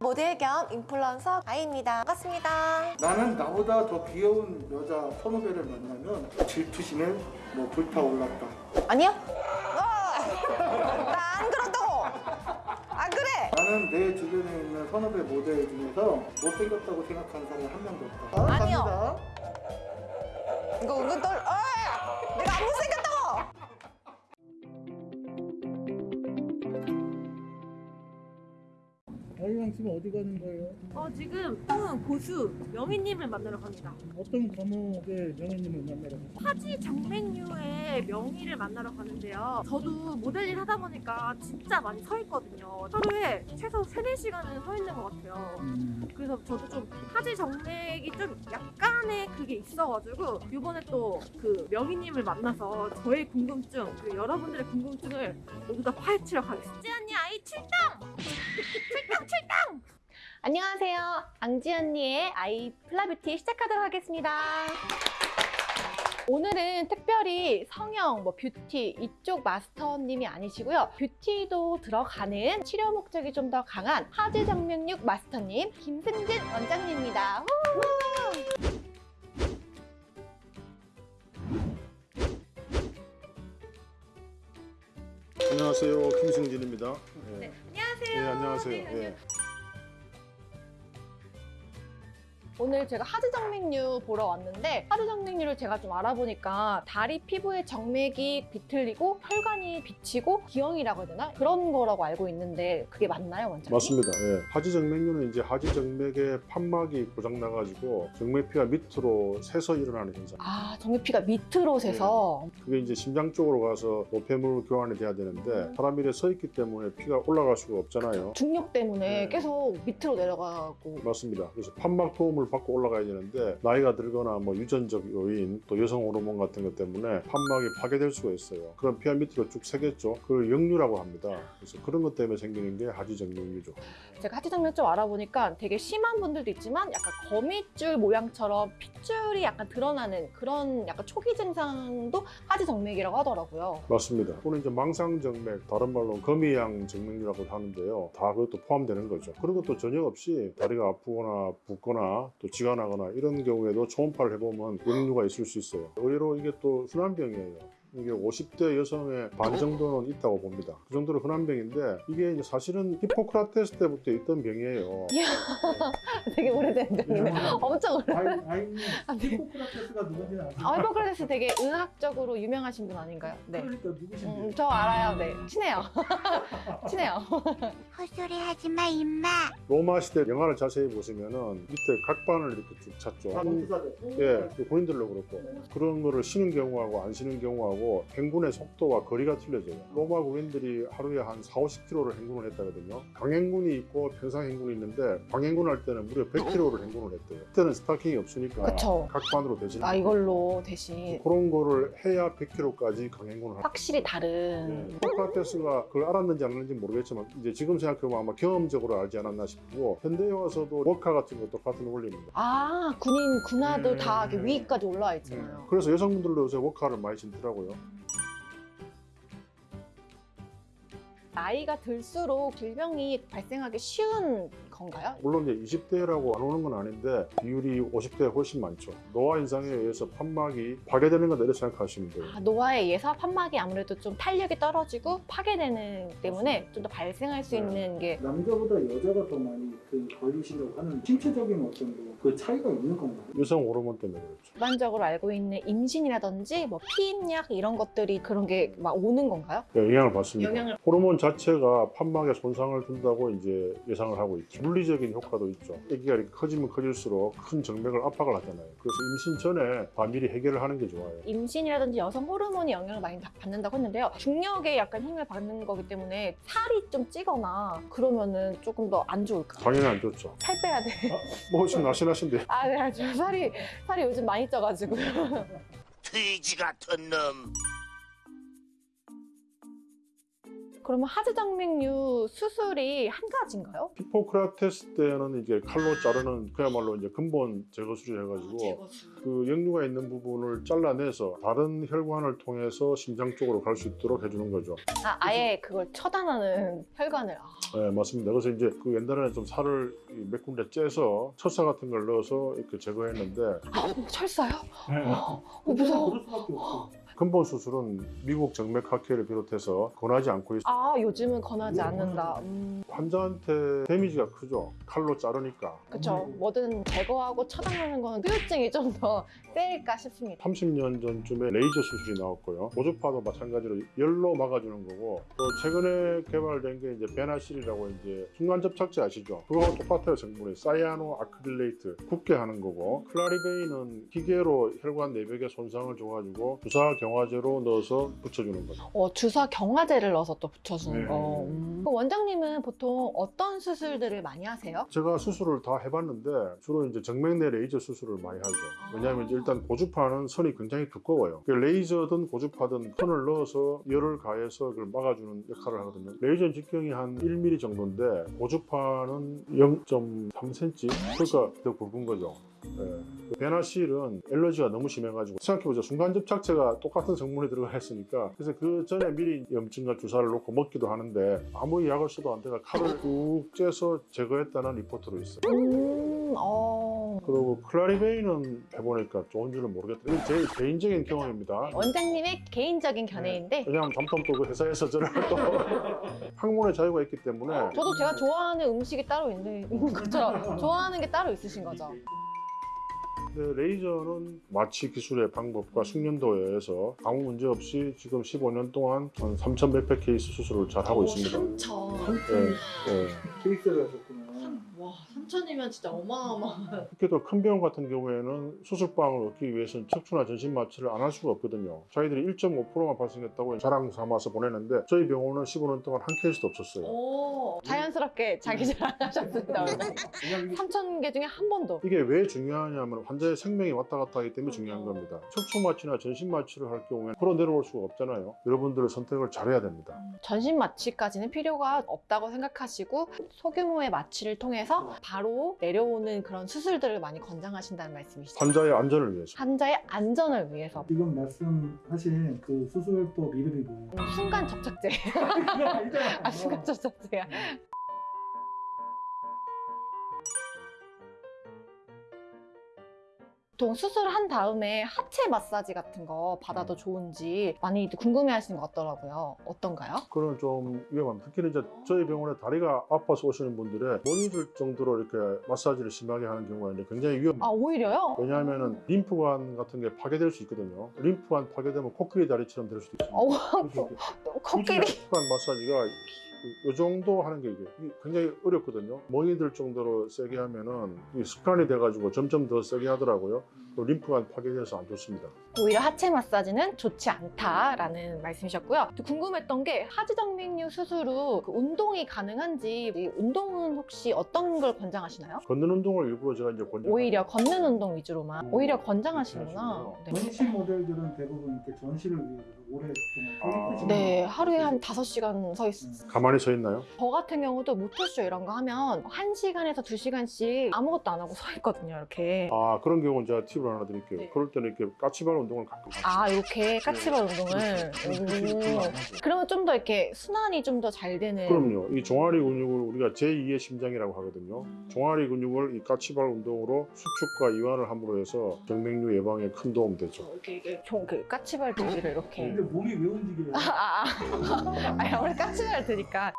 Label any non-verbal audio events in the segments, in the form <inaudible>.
모델 겸 인플루언서 아이입니다. 반갑습니다. 나는 나보다 더 귀여운 여자 선후배를 만나면 질투심에 뭐 불타올랐다. 아니요? <laughs> 나 안 그렇다고! 안 그래! 나는 내 주변에 있는 선후배 모델 중에서 못생겼다고 생각하는 사람이 한 명도 없다. 아니요. 갑니다. 이거 은근 떨, 어이! 내가 안 못생겼다 아이랑 지금 어디 가는 거예요? 어, 지금 또 고수 명희님을 만나러 갑니다. 어떤 과목의 명예님을 만나러 가세요? 화지 정맥류의 명희를 만나러 가는데요. 저도 모델 일 하다 보니까 진짜 많이 서 있거든요. 하루에 최소 3, 4시간은 서 있는 것 같아요. 그래서 저도 좀 화지 정맥이 좀 약간의 그게 있어가지고 이번에 또 그 명희님을 만나서 저의 궁금증, 그리고 여러분들의 궁금증을 모두 다 파헤치러 가겠습니다. 찌 언니 아이 출동! 출동 출동! 안녕하세요. 앙지 언니의 아이 플라뷰티 시작하도록 하겠습니다. 오늘은 특별히 성형, 뭐 뷰티 이쪽 마스터님이 아니시고요. 뷰티도 들어가는 치료 목적이 좀 더 강한 하지 정맥육 마스터님 김승진 원장님입니다. 후! 안녕하세요. 김승진입니다. 네. 네, 안녕하세요. 네, 안녕하세요. 네, 예. 오늘 제가 하지 정맥류 보러 왔는데 하지 정맥류를 제가 좀 알아보니까 다리 피부의 정맥이 비틀리고 혈관이 비치고 기형이라고 해야 되나? 그런 거라고 알고 있는데 그게 맞나요, 원장님? 맞습니다. 예. 하지 정맥류는 이제 하지 정맥의 판막이 고장 나가지고 정맥피가 밑으로 새서 일어나는 현상. 아, 정맥피가 밑으로 새서 그게 이제 심장 쪽으로 가서 노폐물 교환이 돼야 되는데 사람이 이렇게 서 있기 때문에 피가 올라갈 수가 없잖아요. 중력 때문에 네. 계속 밑으로 내려가고 맞습니다. 그래서 판막 도움을 받고 올라가야 되는데 나이가 들거나 뭐 유전적 요인 또 여성 호르몬 같은 것 때문에 판막이 파괴될 수가 있어요. 그럼 피가 밑으로 쭉 새겠죠. 그걸 역류라고 합니다. 그래서 그런 것 때문에 생기는 게 하지정맥류죠. 제가 하지 정맥 좀 알아보니까 되게 심한 분들도 있지만 약간 거미줄 모양처럼 핏줄이 약간 드러나는 그런 약간 초기 증상도 하지 정맥이라고 하더라고요. 맞습니다. 또는 이제 망상정맥, 다른 말로 거미양 정맥류라고 하는데요. 다 그것도 포함되는 거죠. 그런 것도 전혀 없이 다리가 아프거나 붓거나 또 쥐가 나거나 이런 경우에도 초음파를 해보면 역류가 있을 수 있어요. 의외로 이게 또 흔한 병이에요. 이게 50대 여성의 반 정도는 있다고 봅니다. 그 정도로 흔한 병인데 이게 이제 사실은 히포크라테스 때부터 있던 병이에요. 되게 오래된 병이네. 네. 엄청 오래. 아이, 아이님 아, 네. 히포크라테스가 누군지는 아세요? 아, 히포크라테스 되게 의학적으로 유명하신 분 아닌가요? 네. 그러니까 누구신지. 음, 저 알아요. 네. 친해요. <laughs> 친해요. 헛소리 하지 마, 임마. 로마 시대 영화를 자세히 보시면은 밑에 각반을 이렇게 쭉 찼죠. 예, 그 본인들로 그렇고 그런 거를 쉬는 경우하고 안 쉬는 경우하고 행군의 속도와 거리가 틀려져요. 로마 군인들이 하루에 한 4, 50km를 행군을 했다거든요. 강행군이 있고 평상 행군이 있는데 강행군 할 때는 무려 100km를 행군을 했대요. 그때는 스타킹이 없으니까 그쵸. 각반으로 대신 아, 이걸로 대신 그런 거를 해야 100km까지 강행군을 할 확실히 다른. 소크라테스가 그걸 알았는지 안 알았는지 모르겠지만 이제 지금 생각해보면 아마 경험적으로 알지 않았나 싶고 현대에 와서도 워카 같은 것도 같은 원리입니다. 아, 군인, 군화도 음. 다 이렇게 위까지 올라와 있잖아요. 그래서 여성분들도 요새 워카를 많이 신더라고요. 나이가 들수록 질병이 발생하기 쉬운 건가요? 물론 이제 20대라고 안 오는 건 아닌데 비율이 50대에 훨씬 많죠. 노화 현상에 의해서 판막이 파괴되는 거다 이렇게 생각하시면 돼요. 아, 노화에 의해서 판막이 아무래도 좀 탄력이 떨어지고 파괴되는 때문에 좀 더 발생할 수 네. 있는 게 남자보다 여자가 더 많이 그 걸리신다고 하는 신체적인 어떤 뭐그 차이가 있는 건가요? 여성 호르몬 때문에 그렇죠. 일반적으로 알고 있는 임신이라든지 뭐 피임약 이런 것들이 그런 게 막 오는 건가요? 네, 영향을 받습니다. 영향을- 호르몬 자체가 판막에 손상을 준다고 이제 예상을 하고 있죠. 물리적인 효과도 있죠. 아기가 이렇게 커지면 커질수록 큰 정맥을 압박을 하잖아요. 그래서 임신 전에 다 미리 해결을 하는 게 좋아요. 임신이라든지 여성 호르몬이 영향을 많이 다 받는다고 했는데요. 중력에 약간 힘을 받는 거기 때문에 살이 좀 찌거나 그러면은 조금 더 안 좋을까요? 당연히 안 좋죠. 살 빼야 돼. 뭐 지금 날씬하신데 아, 네, 저 살이 살이 요즘 많이 쪄가지고. 돼지 같은 놈. 그러면 하지정맥류 수술이 한 가지인가요? 히포크라테스 때는 이제 칼로 자르는 그야말로 이제 근본 제거 수술 해가지고 그 역류가 있는 부분을 잘라내서 다른 혈관을 통해서 심장 쪽으로 갈 수 있도록 해주는 거죠. 아, 아예 그걸 처단하는 혈관을. 아, 네, 맞습니다. 그래서 이제 그 옛날에는 좀 살을 이몇 군데 째서 철사 같은 걸 넣어서 이렇게 제거했는데 아, 철사요? 네. 어, 무서워. 근본 수술은 미국 정맥 학회를 비롯해서 권하지 않고 있어요. 아, 요즘은 권하지 않는다. 음, 환자한테 데미지가 크죠. 칼로 자르니까. 그쵸. 뭐든 제거하고 처단하는 거는 후유증이 좀 더 <laughs> 세일까 싶습니다. 30년 전쯤에 레이저 수술이 나왔고요. 고주파도 마찬가지로 열로 막아주는 거고 또 최근에 개발된 게 이제 베나실이라고 이제 순간 접착제 아시죠? 그거하고 똑같아요 성분이 사이아노 아크릴레이트 굳게 하는 거고 클라리베이는 기계로 혈관 내벽에 손상을 줘가지고 주사 경 화제로 넣어서 붙여주는 거죠. 어, 주사 경화제를 넣어서 또 붙여주는 네. 거. 음. 그럼 원장님은 보통 어떤 수술들을 많이 하세요? 제가 수술을 다 해봤는데 주로 이제 정맥내 레이저 수술을 많이 하죠. 왜냐하면 이제 일단 고주파는 선이 굉장히 두꺼워요. 그 레이저든 고주파든 선을 넣어서 열을 가해서 그걸 막아주는 역할을 하거든요. 레이저 직경이 한 1mm 정도인데 고주파는 0.3cm 그러니까 더 굵은 거죠. 예. 베나실은 allergy가 너무 심해가지고 생각해보자 순간 접착제가 똑같은 성분이 들어가 있으니까 그래서 그 전에 미리 염증약 주사를 놓고 먹기도 하는데 아무리 약을 써도 안 돼가 칼을 쭉 째서 제거했다는 리포트도 있어요. 음, 어. 그리고 클라리베인은 해보니까 좋은 줄은 모르겠다. 이건 제 개인적인 경험입니다. 원장님의 개인적인 견해인데 왜냐하면 잠깐 또 그 회사에서 저를 또 <laughs> 학문의 자유가 있기 때문에 저도 제가 좋아하는 음식이 따로 있는 있는 것처럼 좋아하는 게 따로 있으신 거죠. 근데 레이저는 마취 기술의 방법과 숙련도에 의해서 아무 문제 없이 지금 15년 동안 한 3천 몇백 케이스 수술을 잘 하고 있습니다. 3천. 예, 예. 케이스를 하셨구나. 와, 3천이면 진짜 어마어마한. 특히도 큰 병원 같은 경우에는 수술방을 얻기 위해서는 척추나 전신 마취를 안 할 수가 없거든요. 저희들이 1.5%만 발생했다고 자랑 삼아서 보내는데 저희 병원은 15년 동안 한 케이스도 없었어요. 오, 자연스럽게 자기 자랑하셨습니다, 원장님. 그냥 <laughs> 3천 개 중에 한 번도. 이게 왜 중요하냐면 환자의 생명이 왔다 갔다 하기 때문에 중요한 겁니다. 척추 마취나 전신 마취를 할 경우에 풀어 내려올 수가 없잖아요. 여러분들의 선택을 잘해야 됩니다. 전신 마취까지는 필요가 없다고 생각하시고 소규모의 마취를 통해서 바로 내려오는 그런 수술들을 많이 권장하신다는 말씀이시죠. 환자의 안전을 위해서. 환자의 안전을 위해서 지금 말씀하신 그 수술법 이름이 뭐예요? 순간 접착제. 아니잖아. 아, 순간 접착제야. 보통 수술을 한 다음에 하체 마사지 같은 거 받아도 좋은지 많이 궁금해 하시는 것 같더라고요. 어떤가요? 그건 좀 위험합니다. 특히는 이제 저희 병원에 다리가 아파서 오시는 분들의 머리 들 정도로 이렇게 마사지를 심하게 하는 경우가 이제 굉장히 위험해요. 아, 오히려요? 왜냐하면 림프관 같은 게 파괴될 수 있거든요. 림프관 파괴되면 코끼리 다리처럼 될 수도 있습니다. 이게 <laughs> 코끼리. 림프관 마사지가 이 정도 하는 게 이게 굉장히 어렵거든요. 멍이 들 정도로 세게 하면은 이 습관이 돼가지고 점점 더 세게 하더라고요. 또 림프관 파괴돼서 안 좋습니다. 오히려 하체 마사지는 좋지 않다라는 말씀이셨고요. 또 궁금했던 게 하지정맥류 수술 후 그 운동이 가능한지 이 운동은 혹시 어떤 걸 권장하시나요? 걷는 운동을 일부러 제가 이제 권장. 오히려 걷는 운동 위주로만 오히려 권장하시는구나. 네. 전신 모델들은 대부분 이렇게 전시를 위해서 오래 아. 네, 하루에 한 5시간 서 있... 가만히 서 있나요? 저 같은 경우도 모터쇼 이런 거 하면 1시간에서 2시간씩 아무것도 안 하고 서 있거든요, 이렇게. 아 그런 경우는 제가 팁을 하나 드릴게요. 네. 그럴 때는 이렇게 까치발 운동을 가끔. 아, 이렇게 까치발 운동을. 오. 그러면 좀 더 이렇게 순환이 좀 더 잘 되는. 그럼요. 이 종아리 근육을 우리가 제2의 심장이라고 하거든요. 종아리 근육을 이 까치발 운동으로 수축과 이완을 함으로 해서 정맥류 예방에 큰 도움 되죠. 이렇게, 이렇게 종, 그 까치발 들기를 이렇게. 근데 몸이 왜 움직여요? 아, 아, 아. <laughs> 아니, 아무리 까치발 드니까.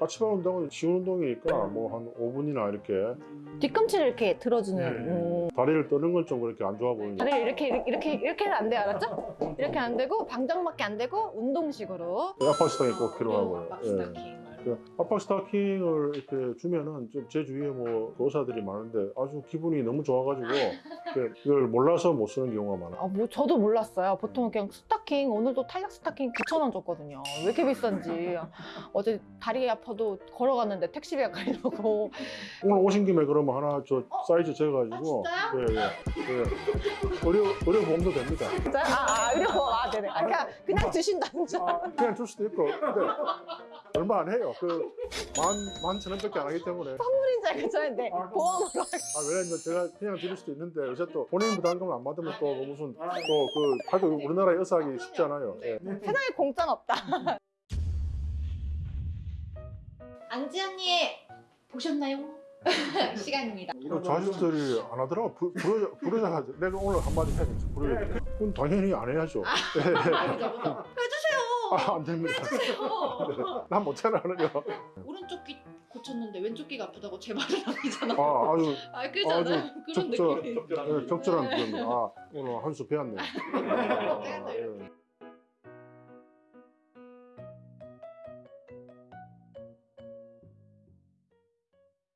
까치발 운동은 쉬운 운동이니까 뭐 한 5분이나 이렇게 뒤꿈치를 이렇게 들어주는. 네. 음. 다리를 떠는 건 좀 그렇게 안 좋아 보이는데 다리를 이렇게, 이렇게, 이렇게, 이렇게는 안 돼요, 알았죠? <laughs> 이렇게 안 되고, 방정맞게 안 되고, 운동식으로. 압박 스타킹이 꼭 필요하고요. 막 예. 스타킹 막그 압박 스타킹을 이렇게 주면은 좀 제 주위에 뭐 의사들이 많은데 아주 기분이 너무 좋아가지고 그 <laughs> 이걸 몰라서 못 쓰는 경우가 많아. 아, 뭐 저도 몰랐어요. 보통 그냥 스타킹 오늘도 탄력 스타킹 9,000원 줬거든요. 왜 이렇게 비싼지. 어제 다리 아파도 걸어갔는데 택시비가 가려고. <laughs> 오늘 오신 김에 그러면 하나 저 어? 사이즈 재가지고 예, 예, 예. 의료 의료 보험도 됩니다. 진짜요? 아, 아, 이런 거. 아, 네네. 아, 그냥, 그냥 주신다는 줄. 아, 그냥 줄 수도 있고 근데 얼마 안 해요. 그 만 만천 원밖에 안 하기 때문에. 선물인 줄 알고 저는데 아, 보험으로. 아, 왜냐면 제가 그냥 드릴 수도 있는데 요새 또 본인 부담금을 안 받으면 또 무슨 또 그 하도 우리나라 의사하기 쉽지 않아요. 예. 세상에 공짜는 없다. 안지 언니 보셨나요? <laughs> 시간입니다. 그 자식들이 안 하더라고. 부- 부르자, 부르자. 내가 오늘 한마디 해야겠어. 부르자. 그건 당연히 안 해야죠. 해주세요. 아, 안 됩니다. 난 못하나는요. 오른쪽 귀 고쳤는데 왼쪽 귀가 아프다고 제 말을 아니잖아. 아, 아주 아, 그잖아요. 아주 그런 적절, 느낌이. 예, 적절한 그겁니다. 아, 오늘 한 수 배웠네. <laughs> 아, 예.